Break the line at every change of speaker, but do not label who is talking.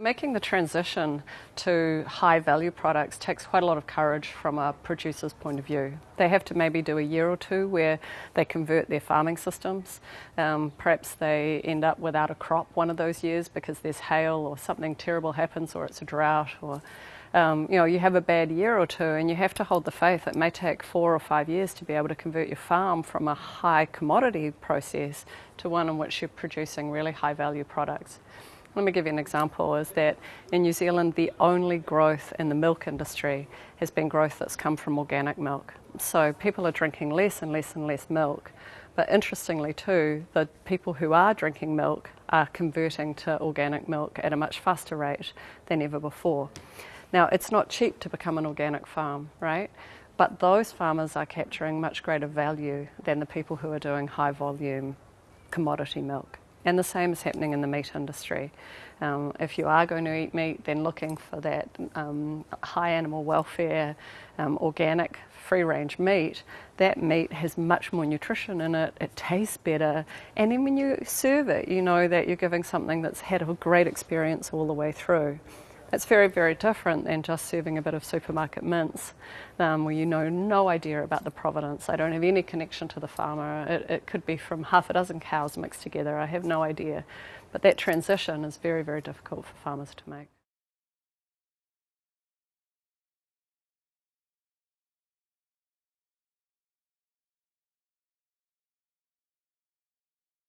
Making the transition to high value products takes quite a lot of courage from a producer's point of view. They have to maybe do a year or two where they convert their farming systems. Um, perhaps they end up without a crop one of those years because there's hail or something terrible happens or it's a drought or um, you know, you have a bad year or two and you have to hold the faith. It may take four or five years to be able to convert your farm from a high commodity process to one in which you're producing really high value products. Let me give you an example is that in New Zealand the only growth in the milk industry has been growth that's come from organic milk. So people are drinking less and less and less milk. But interestingly too, the people who are drinking milk are converting to organic milk at a much faster rate than ever before. Now it's not cheap to become an organic farm, right? But those farmers are capturing much greater value than the people who are doing high volume commodity milk. And the same is happening in the meat industry. Um, if you are going to eat meat, then looking for that um, high animal welfare, um, organic, free range meat, that meat has much more nutrition in it, it tastes better, and then when you serve it, you know that you're giving something that's had a great experience all the way through. It's very, very different than just serving a bit of supermarket mince um, where you know no idea about the provenance. I don't have any connection to the farmer. It, it could be from half a dozen cows mixed together. I have no idea. But that transition is very, very difficult for farmers to make.